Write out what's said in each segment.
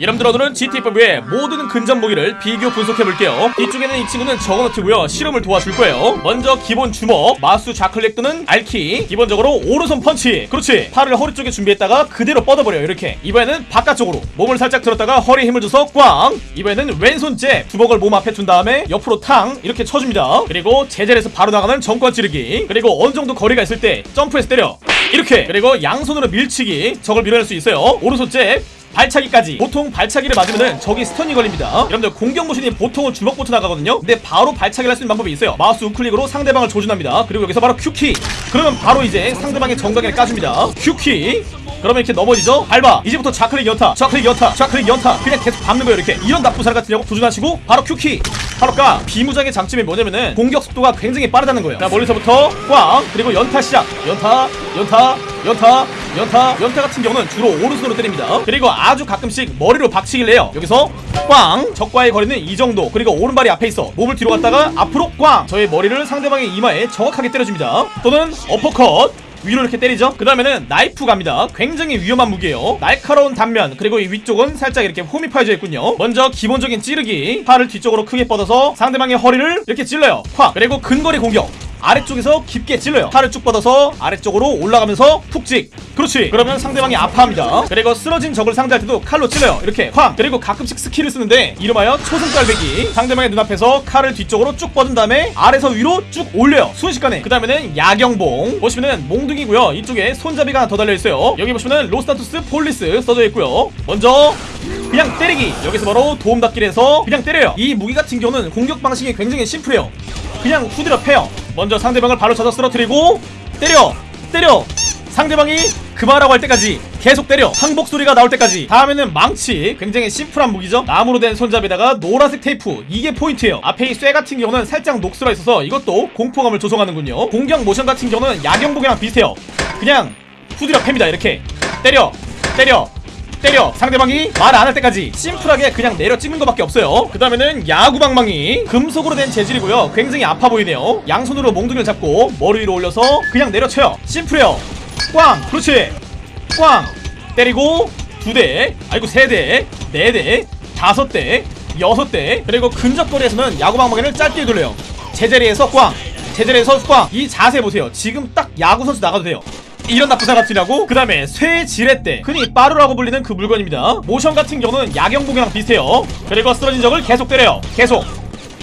여러분들 오늘은 GT5의 모든 근접 무기를 비교 분석해볼게요. 뒤쪽에는 이 친구는 저거너트고요. 실험을 도와줄 거예요. 먼저 기본 주먹 마수 좌클릭 또는 알키 기본적으로 오른손 펀치. 그렇지. 팔을 허리 쪽에 준비했다가 그대로 뻗어버려요 이렇게. 이번에는 바깥쪽으로 몸을 살짝 들었다가 허리에 힘을 줘서 꽝. 이번에는 왼손 잽 주먹을 몸 앞에 둔 다음에 옆으로 탕 이렇게 쳐줍니다. 그리고 제자리에서 바로 나가는 정권 찌르기. 그리고 어느 정도 거리가 있을 때 점프해서 때려. 이렇게. 그리고 양손으로 밀치기. 적을 밀어낼 수 있어요. 오른손 잽 발차기까지. 보통 발차기를 맞으면은 적이 stun이 걸립니다. 여러분들 공격 모션이 보통은 주먹부터 나가거든요? 근데 바로 발차기를 할 수 있는 방법이 있어요. 마우스 우클릭으로 상대방을 조준합니다. 그리고 여기서 바로 Q키. 그러면 바로 이제 상대방의 정강이를 까줍니다. Q키. 그러면 이렇게 넘어지죠? 밟아. 이제부터 좌클릭 연타 좌클릭 연타 좌클릭 연타. 그냥 계속 밟는 거예요 이렇게. 이런 나쁜 사람 같으니라고 조준하시고 바로 Q키. 바로 까. 비무장의 장점이 뭐냐면은 공격 속도가 굉장히 빠르다는 거예요. 자 멀리서부터 꽝. 그리고 연타 시작. 연타 연타 연타 연타 연타 같은 경우는 주로 오른손으로 때립니다. 그리고 아주 가끔씩 머리로 박치기를 해요. 여기서 꽝! 적과의 거리는 이 정도. 그리고 오른발이 앞에 있어. 몸을 뒤로 갔다가 앞으로 꽝! 저의 머리를 상대방의 이마에 정확하게 때려줍니다. 또는 어퍼컷! 위로 이렇게 때리죠. 그 다음에는 나이프 갑니다. 굉장히 위험한 무기예요. 날카로운 단면 그리고 이 위쪽은 살짝 이렇게 홈이 파여져 있군요. 먼저 기본적인 찌르기 팔을 뒤쪽으로 크게 뻗어서 상대방의 허리를 이렇게 찔러요. 콱! 그리고 근거리 공격 아래쪽에서 깊게 찔러요. 팔을 쭉 뻗어서 아래쪽으로 올라가면서 푹찍 그렇지. 그러면 상대방이 아파합니다. 그리고 쓰러진 적을 상대할 때도 칼로 찔러요. 이렇게 쾅! 그리고 가끔씩 스킬을 쓰는데 이름하여 초승달베기. 상대방의 눈앞에서 칼을 뒤쪽으로 쭉 뻗은 다음에 아래서 위로 쭉 올려요. 순식간에. 그 다음에는 야경봉. 보시면은 몽둥이고요. 이쪽에 손잡이가 하나 더 달려있어요. 여기 보시면은 Los Santos Police 써져 있고요. 먼저 그냥 때리기. 여기서 바로 도움닫기를 해서 그냥 때려요. 이 무기 같은 경우는 공격 방식이 굉장히 심플해요. 그냥 후드려 패요 먼저 상대방을 발로 쳐서 쓰러뜨리고 때려 때려. 상대방이 그만하라고 할 때까지 계속 때려. 항복 소리가 나올 때까지. 다음에는 망치. 굉장히 심플한 무기죠. 나무로 된 손잡이에다가 노란색 테이프. 이게 포인트예요. 앞에 이 쇠 같은 경우는 살짝 녹슬어 있어서 이것도 공포감을 조성하는군요. 공격 모션 같은 경우는 야경복이랑 비슷해요. 그냥 후드려 팹니다. 이렇게. 때려 때려 때려. 상대방이 말 안 할 때까지 심플하게 그냥 내려 찍는 것밖에 없어요. 그 다음에는 야구방망이. 금속으로 된 재질이고요. 굉장히 아파 보이네요. 양손으로 몽둥이를 잡고 머리 위로 올려서 그냥 내려쳐요. 심플해요. 꽝! 그렇지. 꽝! 때리고 두대. 아이고 세대. 네대. 다섯 대. 여섯 대. 그리고 근접거리에서는 야구방망이를 짧게 돌려요. 제자리에서 꽝! 제자리에서 꽝이 자세 보세요. 지금 딱 야구 선수 나가도 돼요 이런 나쁜 사람 같으냐고? 그 다음에 쇠 지렛대 흔히 빠루라고 불리는 그 물건입니다. 모션 같은 경우는 야경복이랑 비슷해요. 그리고 쓰러진 적을 계속 때려요. 계속.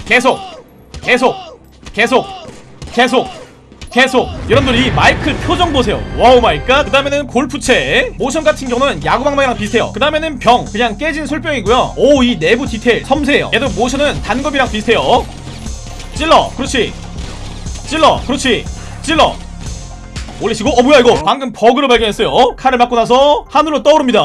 계속. 계속. 계속. 계속. 계속. 여러분들 이 마이클 표정 보세요. wow my god. 그 다음에는 골프채. 모션 같은 경우는 야구방망이랑 비슷해요. 그 다음에는 병. 그냥 깨진 술병이고요. 오 이 내부 디테일 섬세해요. 얘도 모션은 단검이랑 비슷해요. 찔러. 그렇지. 찔러. 그렇지. 찔러 올리시고 어 뭐야 이거? 방금 버그를 발견했어요. 칼을 맞고 나서 하늘로 떠오릅니다.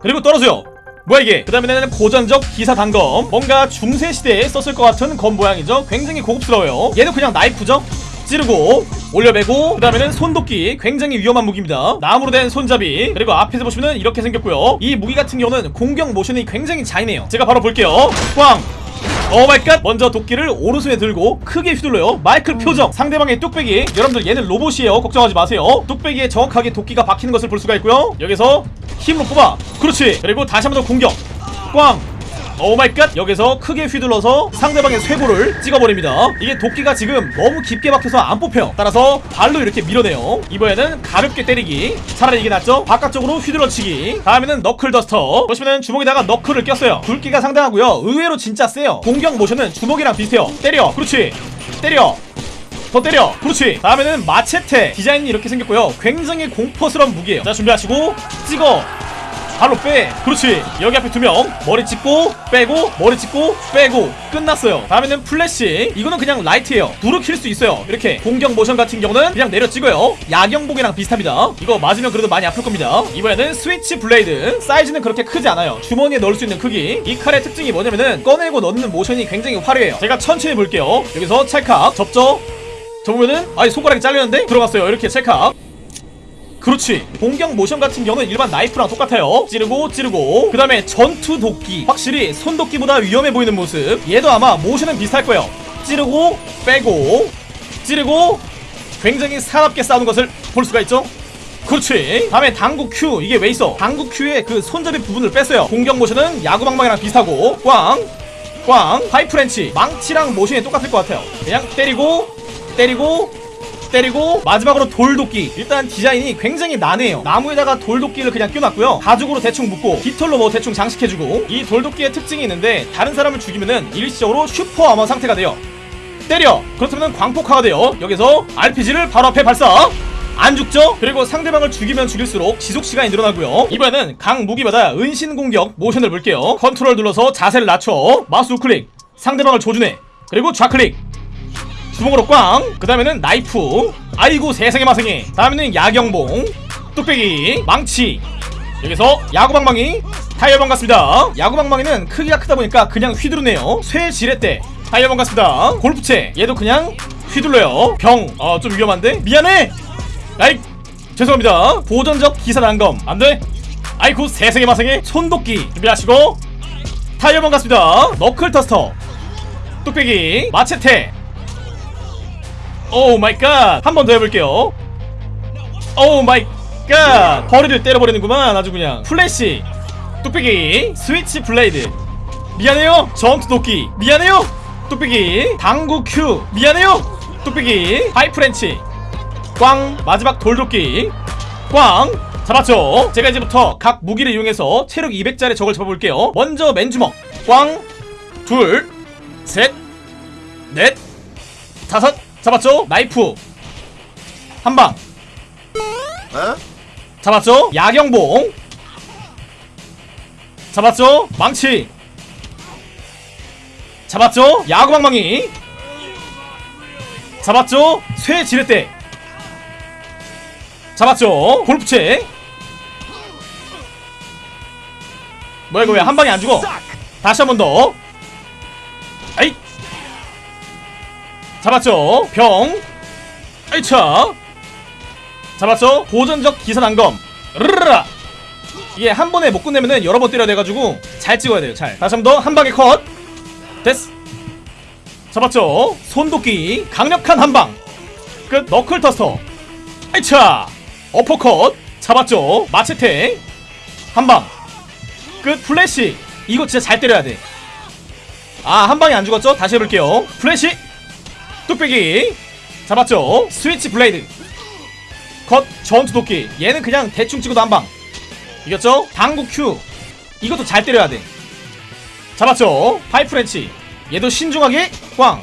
그리고 떨어져요. 뭐야 이게? 그 다음에는 고전적 기사 단검. 뭔가 중세시대에 썼을 것 같은 검 모양이죠? 굉장히 고급스러워요. 얘도 그냥 나이프죠? 찌르고 올려베고 그 다음에는 손도끼. 굉장히 위험한 무기입니다. 나무로 된 손잡이. 그리고 앞에서 보시면 이렇게 생겼고요. 이 무기 같은 경우는 공격 모션이 굉장히 잔인해요. 제가 바로 볼게요. 꽝 oh my god! 먼저 도끼를 오른손에 들고 크게 휘둘러요. 마이클 표정. 상대방의 뚝배기 여러분들 얘는 로봇이에요. 걱정하지 마세요. 뚝배기에 정확하게 도끼가 박히는 것을 볼 수가 있고요. 여기서 힘으로 뽑아. 그렇지. 그리고 다시 한번 더 공격. 꽝 oh my god. 여기서 크게 휘둘러서 상대방의 쇄골을 찍어버립니다. 이게 도끼가 지금 너무 깊게 박혀서 안 뽑혀요 따라서 발로 이렇게 밀어내요. 이번에는 가볍게 때리기. 차라리 이게 낫죠? 바깥쪽으로 휘둘러치기. 다음에는 knuckle duster. 보시면은 주먹에다가 knuckle을 꼈어요. 굵기가 상당하고요. 의외로 진짜 세요. 공격 모션은 주먹이랑 비슷해요. 때려. 그렇지. 때려. 더 때려. 그렇지. 다음에는 마체테. 디자인이 이렇게 생겼고요. 굉장히 공포스러운 무기예요. 자 준비하시고 찍어 발로 빼. 그렇지. 여기 앞에 두 명. 머리 찍고 빼고 머리 찍고 빼고. 끝났어요. 다음에는 플래시. 이거는 그냥 라이트예요. 불을 킬 수 있어요. 이렇게 공격 모션 같은 경우는 그냥 내려 찍어요. 야경봉이랑 비슷합니다. 이거 맞으면 그래도 많이 아플 겁니다. 이번에는 switch blade. 사이즈는 그렇게 크지 않아요. 주머니에 넣을 수 있는 크기. 이 칼의 특징이 뭐냐면은 꺼내고 넣는 모션이 굉장히 화려해요. 제가 천천히 볼게요. 여기서 찰칵. 접죠? 접으면은 아니 손가락이 잘렸는데? 들어갔어요. 이렇게 찰칵 그렇지. 공격 모션 같은 경우는 일반 나이프랑 똑같아요. 찌르고 찌르고. 그 다음에 전투 도끼. 확실히 손도끼보다 위험해 보이는 모습. 얘도 아마 모션은 비슷할 거예요. 찌르고 빼고. 찌르고 굉장히 사납게 싸우는 것을 볼 수가 있죠? 그렇지. 다음에 당구 Q 이게 왜 있어? 당구 Q의 그 손잡이 부분을 뺐어요. 공격 모션은 야구방망이랑 비슷하고. 꽝. 꽝, 파이프렌치. 망치랑 모션이 똑같을 것 같아요. 그냥 때리고 때리고 때리고 마지막으로 돌도끼. 일단 디자인이 굉장히 난해요. 나무에다가 돌도끼를 그냥 껴놨고요. 가죽으로 대충 묶고 깃털로 뭐 대충 장식해주고. 이 돌도끼의 특징이 있는데 다른 사람을 죽이면은 일시적으로 super armor 상태가 돼요. 때려! 그렇다면 광폭화가 돼요. 여기서 RPG를 바로 앞에 발사! 안 죽죠? 그리고 상대방을 죽이면 죽일수록 지속시간이 늘어나고요. 이번에는 각 무기마다 은신 공격 모션을 볼게요. 컨트롤 눌러서 자세를 낮춰. 마우스 우클릭. 상대방을 조준해. 그리고 좌클릭 주먹으로 꽝! 그 다음에는 나이프. 아이고 세상에 마상에 다음에는 야경봉. 뚝배기. 망치. 여기서 야구방망이. 타이어방 같습니다. 야구방망이는 크기가 크다 보니까 그냥 휘두르네요. 쇠 지렛대. 타이어방 같습니다. 골프채. 얘도 그냥 휘둘러요. 병 어 좀 위험한데? 미안해! 아이 죄송합니다. 보전적 기사 난검. 안돼? 아이고 세상에 마상에 손도끼. 준비하시고. 타이어방 같습니다. knuckle duster. 뚝배기. machete oh my god! 한 번 더 해볼게요. oh my god! 허리를 때려버리는구만 아주 그냥. 플래시, 뚝배기, switch blade. 미안해요. 전투 도끼. 미안해요. 뚝배기, 당구 큐. 미안해요. 뚝배기, 파이프렌치. 꽝, 마지막 돌도끼. 꽝. 잡았죠? 제가 이제부터 각 무기를 이용해서 체력 200짜리 적을 잡아볼게요. 먼저 맨주먹. 꽝, 둘, 셋, 넷, 다섯. 잡았죠? 나이프 한방 잡았죠? 야경봉 잡았죠? 망치 잡았죠? 야구방망이 잡았죠? 쇠 지렛대 잡았죠? 골프채 뭐야 이거 왜 한 방에 안 죽어? 다시 한 번 더. 아이 잡았죠? 병. 아이차. 잡았죠? 고전적 기사 난검. 르르라. 이게 한 번에 못 끝내면은 여러 번 때려야 돼가지고 잘 찍어야 돼요 잘. 다시 한 번 더 한 방에 컷. 됐어. 잡았죠? 손도끼 강력한 한방. 끝. knuckle duster. 아이차. 어퍼컷. 잡았죠? 마체테. 한방. 끝. 플래시. 이거 진짜 잘 때려야 돼아 한 방에 안 죽었죠? 다시 해볼게요. 플래시 뚝배기. 잡았죠? switch blade. 컷 전투 도끼. 얘는 그냥 대충 찍어도 한방. 이겼죠? 당구 큐 이것도 잘 때려야 돼. 잡았죠? 파이프렌치. 얘도 신중하게 꽝.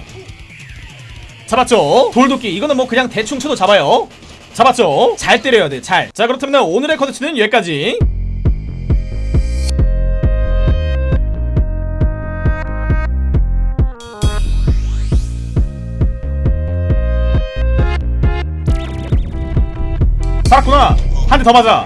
잡았죠? 돌도끼. 이거는 뭐 그냥 대충 쳐도 잡아요. 잡았죠? 잘 때려야 돼잘자 그렇다면 오늘의 컨텐츠는 여기까지 살았구나. 한 대 더 맞아